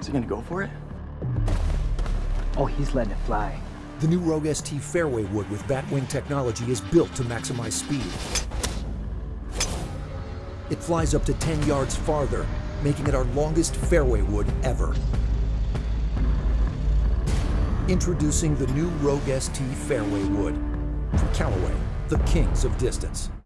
Is he gonna go for it? Oh, he's letting it fly. The new Rogue ST fairway wood with Batwing technology is built to maximize speed. It flies up to 10 yards farther, making it our longest fairway wood ever. Introducing the new Rogue ST fairway wood. From Callaway, the kings of distance.